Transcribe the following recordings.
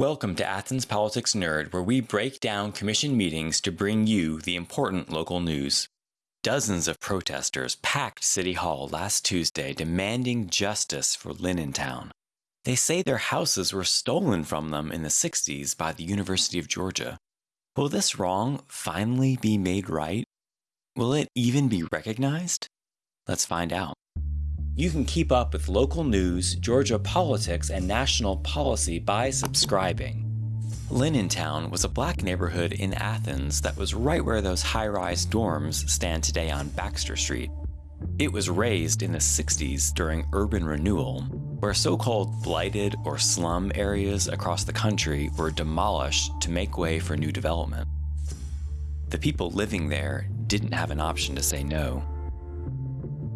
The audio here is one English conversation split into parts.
Welcome to Athens Politics Nerd, where we break down commission meetings to bring you the important local news. Dozens of protesters packed City Hall last Tuesday demanding justice for Linnentown. They say their houses were stolen from them in the 60s by the University of Georgia. Will this wrong finally be made right? Will it even be recognized? Let's find out. You can keep up with local news, Georgia politics, and national policy by subscribing. Linnentown was a black neighborhood in Athens that was right where those high-rise dorms stand today on Baxter Street. It was razed in the 60s during urban renewal, where so-called blighted or slum areas across the country were demolished to make way for new development. The people living there didn't have an option to say no.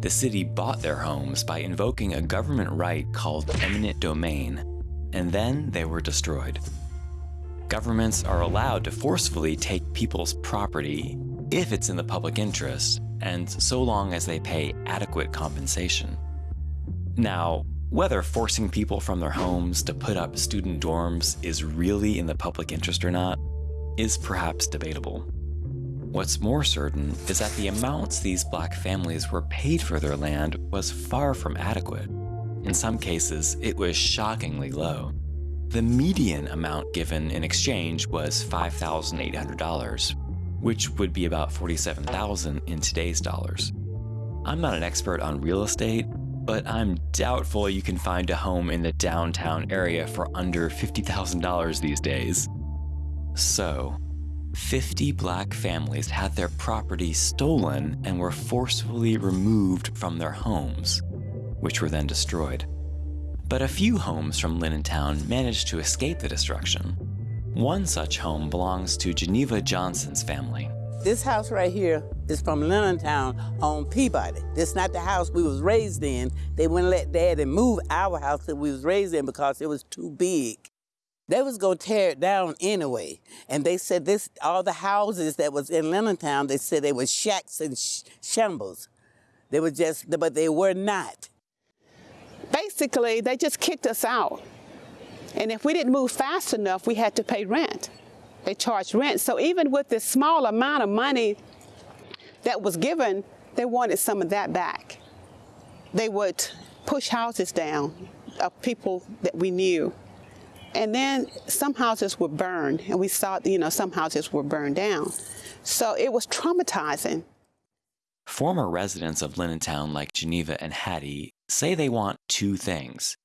The city bought their homes by invoking a government right called eminent domain, and then they were destroyed. Governments are allowed to forcefully take people's property if it's in the public interest, and so long as they pay adequate compensation. Now, whether forcing people from their homes to put up student dorms is really in the public interest or not is perhaps debatable. What's more certain is that the amounts these black families were paid for their land was far from adequate. In some cases, it was shockingly low. The median amount given in exchange was $5,800, which would be about 47,000 in today's dollars. I'm not an expert on real estate, but I'm doubtful you can find a home in the downtown area for under $50,000 these days. So, 50 black families had their property stolen and were forcefully removed from their homes, which were then destroyed. But a few homes from Linnentown managed to escape the destruction. One such home belongs to Geneva Johnson's family. This house right here is from Linnentown on Peabody. This not the house we was raised in. They wouldn't let Daddy move our house that we was raised in because it was too big. They was gonna tear it down anyway. And they said this, all the houses that was in Linnentown, they said they were shacks and sh shambles. They were just, but they were not. Basically, they just kicked us out. And if we didn't move fast enough, we had to pay rent. They charged rent. So even with this small amount of money that was given, they wanted some of that back. They would push houses down of people that we knew. And then some houses were burned, and we saw, you know, some houses were burned down. So it was traumatizing. Former residents of Linnentown like Geneva and Hattie say they want two things,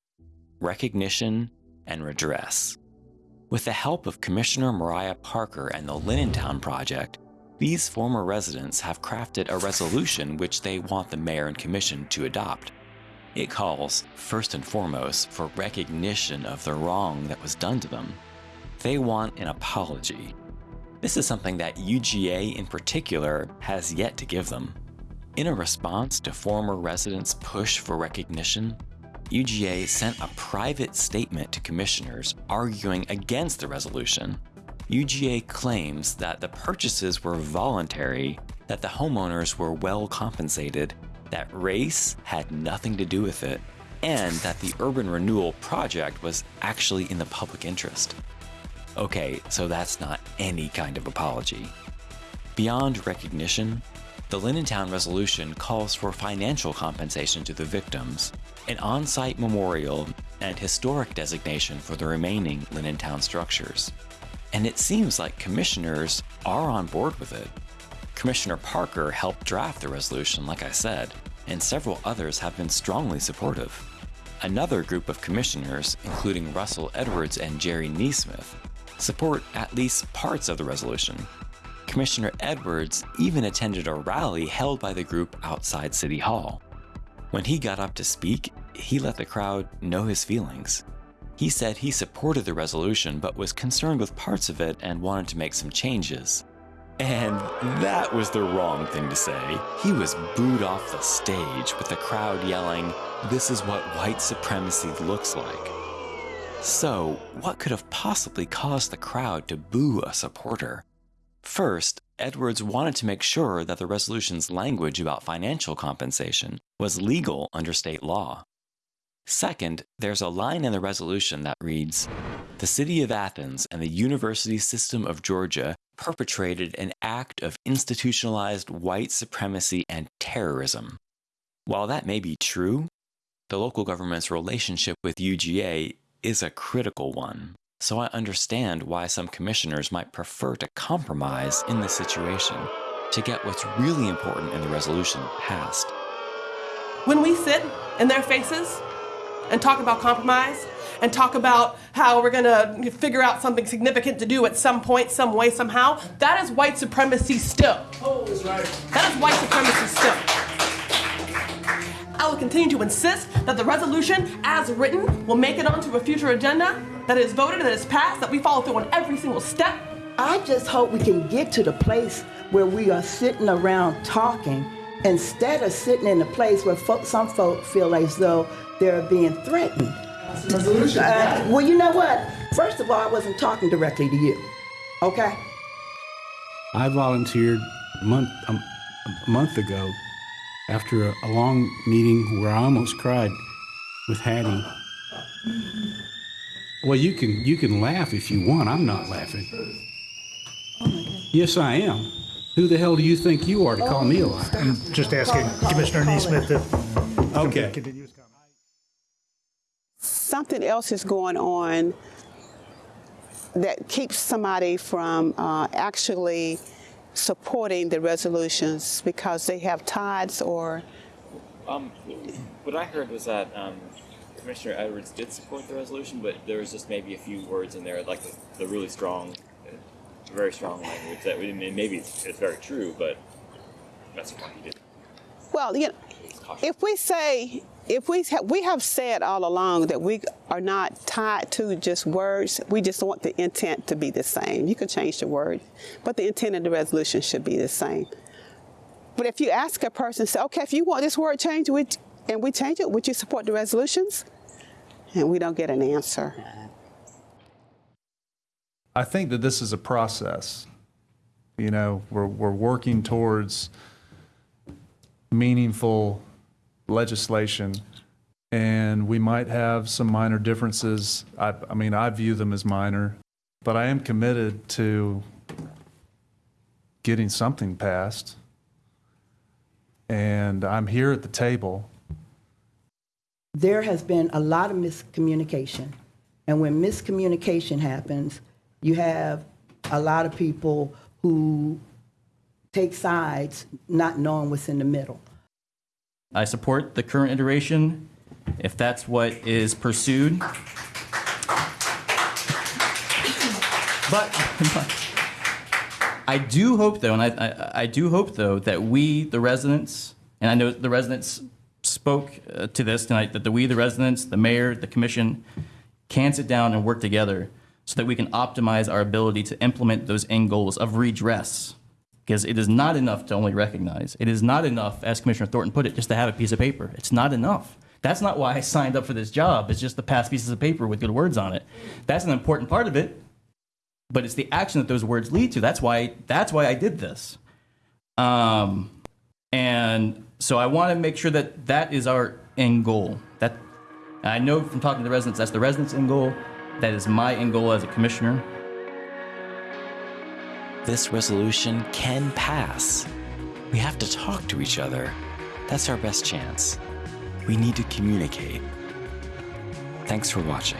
recognition and redress. With the help of Commissioner Mariah Parker and the Linnentown Project, these former residents have crafted a resolution which they want the mayor and commission to adopt. It calls, first and foremost, for recognition of the wrong that was done to them. They want an apology. This is something that UGA in particular has yet to give them. In a response to former residents' push for recognition, UGA sent a private statement to commissioners arguing against the resolution. UGA claims that the purchases were voluntary, that the homeowners were well compensated, that race had nothing to do with it, and that the urban renewal project was actually in the public interest. Okay, so that's not any kind of apology. Beyond recognition, the Linnentown resolution calls for financial compensation to the victims, an on-site memorial, and historic designation for the remaining Linnentown structures. And it seems like commissioners are on board with it. Commissioner Parker helped draft the resolution, like I said, and several others have been strongly supportive. Another group of commissioners, including Russell Edwards and Jerry NeSmith, support at least parts of the resolution, Commissioner Edwards even attended a rally held by the group outside City Hall. When he got up to speak, he let the crowd know his feelings. He said he supported the resolution but was concerned with parts of it and wanted to make some changes. And that was the wrong thing to say. He was booed off the stage with the crowd yelling, This is what white supremacy looks like. So, what could have possibly caused the crowd to boo a supporter? First, Edwards wanted to make sure that the resolution's language about financial compensation was legal under state law. Second, there's a line in the resolution that reads The City of Athens and the University System of Georgia perpetrated an act of institutionalized white supremacy and terrorism. While that may be true, the local government's relationship with UGA is a critical one. So I understand why some commissioners might prefer to compromise in this situation to get what's really important in the resolution passed. When we sit in their faces and talk about compromise and talk about how we're going to figure out something significant to do at some point, some way, somehow, that is white supremacy still. Oh, that's right. That is white supremacy still. I will continue to insist that the resolution, as written, will make it onto a future agenda, that is voted that is passed, that we follow through on every single step. I just hope we can get to the place where we are sitting around talking instead of sitting in a place where folk, some folk feel as though they're being threatened. Resolution. Uh, well, you know what? First of all, I wasn't talking directly to you. Okay? I volunteered a month, a, a month ago after a, a long meeting where I almost cried with Hattie. Well, you can you can laugh if you want. I'm not laughing. Yes, I am. Who the hell do you think you are to call me a liar? I'm just asking Commissioner NeSmith if. Okay. Continue his comment. something else is going on that keeps somebody from uh, actually supporting the resolutions because they have ties or Um, what I heard was that um, Commissioner Edwards did support the resolution, but there was just maybe a few words in there, like the, the really strong, very strong language that we didn't. Maybe it's, it's very true, but that's why he did. well you know He was cautious. if we say if we ha- we have said all along that we are not tied to just words we just want the intent to be the same you can change the word but the intent of the resolution should be the same but if you ask a person say okay if you want this word changed and we change it would you support the resolutions and we don't get an answer I think that this is a process. You know, we're, we're working towards meaningful legislation, and we might have some minor differences. I, I mean, I view them as minor, but I am committed to getting something passed. And I'm here at the table. There has been a lot of miscommunication. And when miscommunication happens, you have a lot of people who take sides not knowing what's in the middle. I support the current iteration if that's what is pursued. But I do hope, though, and I, I, I do hope, though, that we, the residents, and I know the residents spoke uh, to this tonight, that the we, the residents, the mayor, the commission, can sit down and work together so that we can optimize our ability to implement those end goals of redress. Because it is not enough to only recognize. It is not enough, as Commissioner Thornton put it, just to have a piece of paper. It's not enough. That's not why I signed up for this job. It's just the past pieces of paper with good words on it. That's an important part of it, but it's the action that those words lead to. That's why. That's why I did this. Um, and so I want to make sure that that is our end goal. That I know from talking to the residents, that's the residents' end goal. That is my end goal as a commissioner. This resolution can pass. We have to talk to each other. That's our best chance. We need to communicate. Thanks for watching.